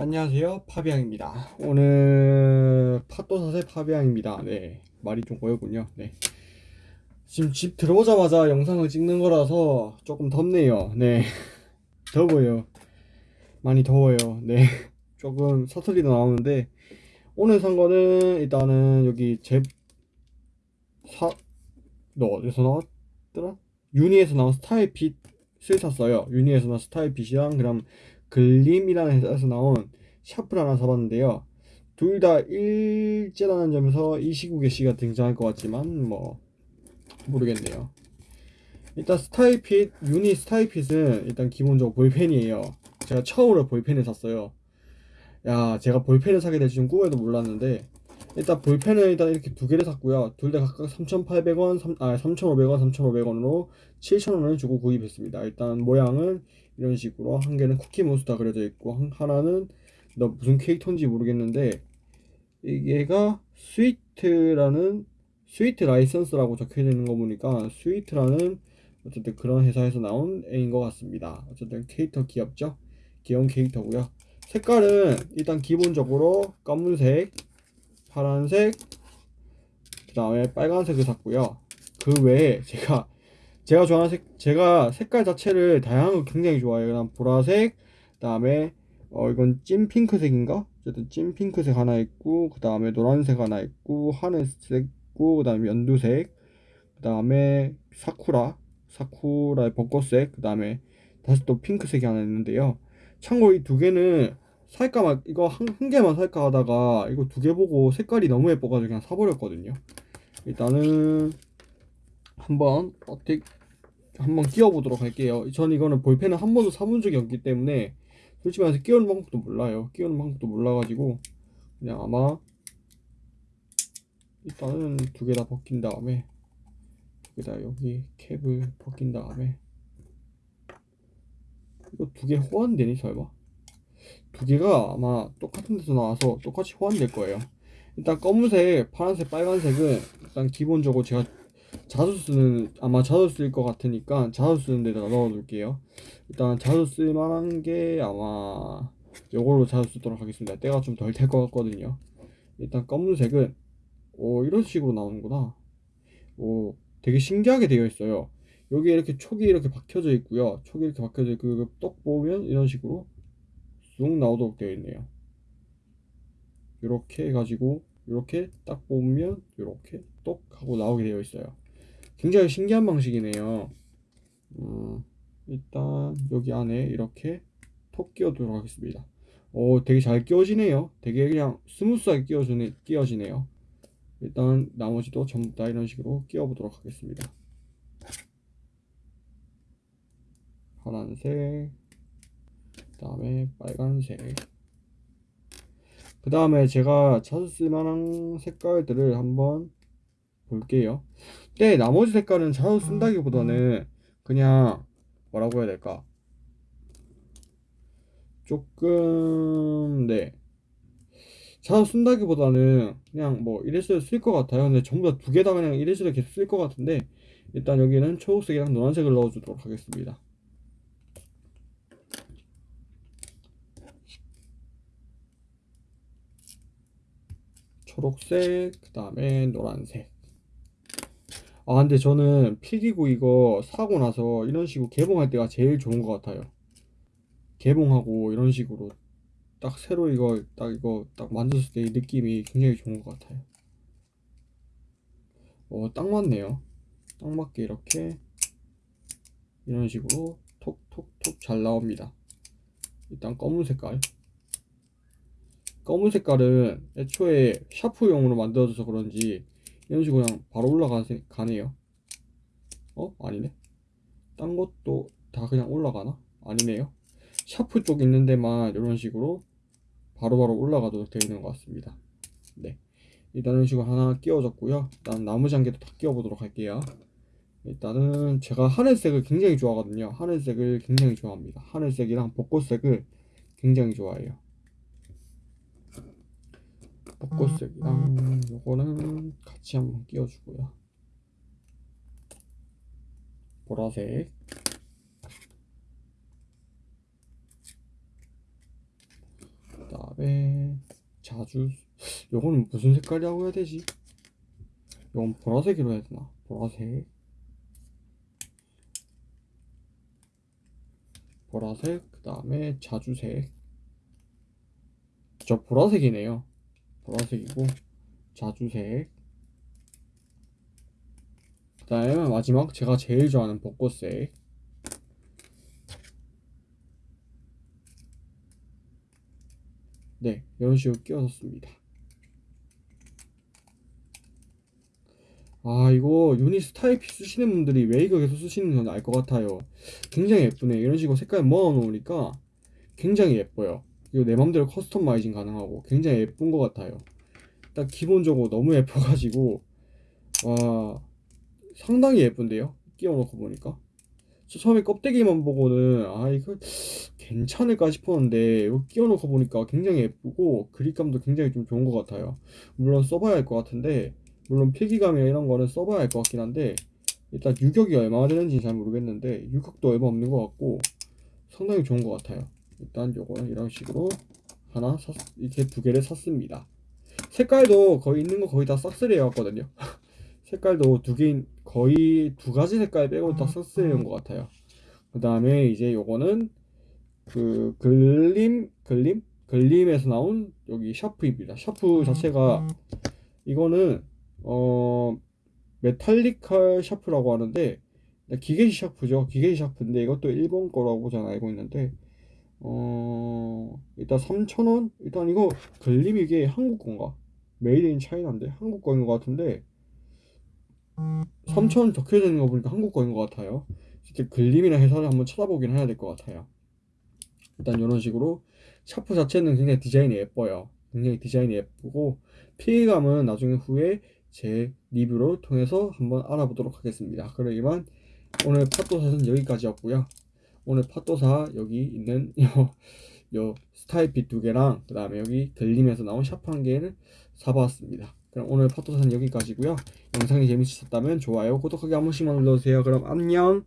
안녕하세요. 파비앙입니다. 오늘 팟도사세 파비앙입니다. 네 말이 좀 고였군요. 네. 지금 집 들어오자마자 영상을 찍는 거라서 조금 덥네요. 네. 더워요. 많이 더워요. 네. 조금 사투리도 나오는데 오늘 산 거는 일단은 여기 제 사... 너 어디서 나왔더라? 유니에서 나온 스타일 핏을 샀어요. 유니에서 나온 스타일 핏이랑 그럼 글림이라는 회사에서 나온 샤프를 하나 사봤는데요. 둘 다 일제라는 점에서 이 시국의 시가 등장할 것 같지만 뭐 모르겠네요. 일단 스타일핏 유니 스타일핏은 일단 기본적으로 볼펜이에요. 제가 처음으로 볼펜을 샀어요. 야 제가 볼펜을 사게 될 줄은 꿈에도 몰랐는데 일단 볼펜을 일단 이렇게 두 개를 샀고요. 둘 다 각각 3,800원, 3, 아 3,500원, 3,500원으로 7,000원을 주고 구입했습니다. 일단 모양은 이런 식으로 한 개는 쿠키 몬스터 그려져 있고 하나는 너 무슨 캐릭터인지 모르겠는데 이게가 Sweet라는 Sweet License라고 적혀 있는 거 보니까 Sweet라는 어쨌든 그런 회사에서 나온 애인 것 같습니다. 어쨌든 캐릭터 귀엽죠? 귀여운 캐릭터고요. 색깔은 일단 기본적으로 검은색, 파란색, 그 다음에 빨간색을 샀고요. 그 외에 제가 제가 좋아하는 색 제가 색깔 자체를 다양한 거 굉장히 좋아해요. 그냥 보라색, 그 다음에 어 이건 찐 핑크색인가? 어쨌든 찐 핑크색 하나 있고 그 다음에 노란색 하나 있고 하늘색 있고 그 다음에 연두색 그 다음에 사쿠라 사쿠라의 벚꽃색 그 다음에 다시 또 핑크색이 하나 있는데요. 참고로 이 두 개는 살까 막 이거 한, 한 개만 살까 하다가 이거 두 개 보고 색깔이 너무 예뻐가지고 그냥 사버렸거든요. 일단은 한번 어떻게 한번 끼워보도록 할게요. 전 이거는 볼펜을 한 번도 사본 적이 없기 때문에 솔직히 말해서 끼우는 방법도 몰라요. 끼우는 방법도 몰라가지고 그냥 아마 일단은 두 개 다 벗긴 다음에 두 개 다 여기 캡을 벗긴 다음에 이거 두 개 호환되니 설마? 두 개가 아마 똑같은 데서 나와서 똑같이 호환될 거예요. 일단 검은색, 파란색, 빨간색은 일단 기본적으로 제가 자주 쓰는 아마 자주 쓸 것 같으니까 자주 쓰는 데다가 넣어둘게요. 일단 자주 쓸 만한 게 아마 요걸로 자주 쓰도록 하겠습니다. 때가 좀 덜 될 것 같거든요. 일단 검은색은 오 이런 식으로 나오는구나. 오 되게 신기하게 되어 있어요. 여기 이렇게 촉이 이렇게 박혀져 있고요. 촉이 이렇게 박혀져 있고 똑 보면 이런 식으로 쑥 나오도록 되어 있네요. 이렇게 해가지고 이렇게 딱 보면 이렇게 똑 하고 나오게 되어 있어요. 굉장히 신기한 방식이네요. 음, 일단 여기 안에 이렇게 톡 끼워두도록 하겠습니다. 오, 되게 잘 끼워지네요. 되게 그냥 smooth하게 끼워주네, 끼워지네요. 일단 나머지도 전부 다 이런 식으로 끼워보도록 하겠습니다. 파란색, 그 다음에 빨간색. 그 다음에 제가 자주 쓸만한 색깔들을 한번 볼게요. 네, 나머지 색깔은 자주 쓴다기보다는 그냥 뭐라고 해야 될까? 조금 네 자주 쓴다기보다는 그냥 뭐 이래서 쓸것 같아요. 근데 전부 다 두 개 다 그냥 이래서 계속 쓸 것 같은데 일단 여기는 초록색이랑 노란색을 넣어주도록 하겠습니다. 초록색, 그 다음에 노란색. 아, 근데 저는 필기구 이거 사고 나서 이런 식으로 개봉할 때가 제일 좋은 것 같아요. 개봉하고 이런 식으로 딱 새로 이거 딱 이거 딱 만졌을 때이 느낌이 굉장히 좋은 것 같아요. 어, 딱 맞네요. 딱 맞게 이렇게 이런 식으로 톡톡톡 잘 나옵니다. 일단 검은 색깔. 검은 색깔은 애초에 샤프용으로 만들어져서 그런지 이런 식으로 그냥 바로 올라가네요. 어? 아니네. 딴 것도 다 그냥 올라가나? 아니네요. 샤프 쪽 있는 데만 이런 식으로 바로바로 바로 올라가도록 되어 있는 것 같습니다. 네. 일단 이런 식으로 하나 끼워졌고요. 일단 나머지 한 개도 다 끼워보도록 할게요. 일단은 제가 하늘색을 굉장히 좋아하거든요. 하늘색을 굉장히 좋아합니다. 하늘색이랑 벚꽃색을 굉장히 좋아해요. 벚꽃색이랑 요거는 같이 한번 끼워주고요. 보라색 그 다음에 자주 요거는 무슨 색깔이라고 해야 되지? 요건 보라색으로 해야 되나? 보라색 보라색 그 다음에 자주색 저 보라색이네요 보라색이고 자주색. 그 다음에 마지막 제가 제일 좋아하는 벚꽃색. 네 이런 식으로 끼워줬습니다. 아 이거 유니 스타일피 쓰시는 분들이 왜 이거 계속 쓰시는 건알것 같아요. 굉장히 예쁘네. 이런 식으로 색깔 모아 놓으니까 굉장히 예뻐요 이거 내 맘대로 커스터마이징 가능하고 굉장히 예쁜 것 같아요. 딱 기본적으로 너무 예뻐가지고 와 상당히 예쁜데요? 끼워놓고 보니까? 저 처음에 껍데기만 보고는 아 이거 괜찮을까 싶었는데 이거 끼워놓고 보니까 굉장히 예쁘고 그립감도 굉장히 좀 좋은 것 같아요. 물론 써봐야 할 것 같은데 물론 필기감이나 이런 거는 써봐야 할 것 같긴 한데 일단 유격이 얼마나 되는지 잘 모르겠는데 유격도 얼마 없는 것 같고 상당히 좋은 것 같아요 일단 요거는 이런 식으로 하나 샀, 이렇게 두 개를 샀습니다. 색깔도 거의 있는 거 거의 다 싹쓸이 해왔거든요. 색깔도 두 개, 거의 두 가지 색깔 빼고 다 싹쓸이 해온 것 같아요. 그 다음에 이제 요거는 그 글림 글림? 글림에서 나온 여기 샤프입니다. 샤프 자체가 이거는 어 mechanical 샤프라고 하는데 기계식 샤프죠. 기계식 샤프인데 이것도 일본 거라고 저는 알고 있는데 어 일단 3,000원? 일단 이거 글림 이게 한국 건가? Made in China인데 한국 거인 것 같은데 3,000원 적혀져 있는 거 보니까 한국 거인 것 같아요. 진짜 글림이나 회사를 한번 찾아보긴 해야 될 것 같아요. 일단 이런 식으로 샤프 자체는 굉장히 디자인이 예뻐요. 굉장히 디자인이 예쁘고 필기감은 나중에 후에 제 리뷰를 통해서 한번 알아보도록 하겠습니다. 그럼 이만 오늘 팟도사는 여기까지였고요. 오늘 팟도사 여기 있는 요, 요 스타일핏 두 개랑 그 다음에 여기 글림에서 나온 샤프 한 개를 사봤습니다. 그럼 오늘 팟도사는 여기까지고요. 영상이 재밌으셨다면 좋아요, 구독하기 한 번씩만 눌러주세요. 그럼 안녕!